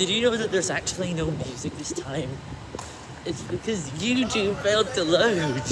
Did you know that there's actually no music this time? It's because YouTube failed to load.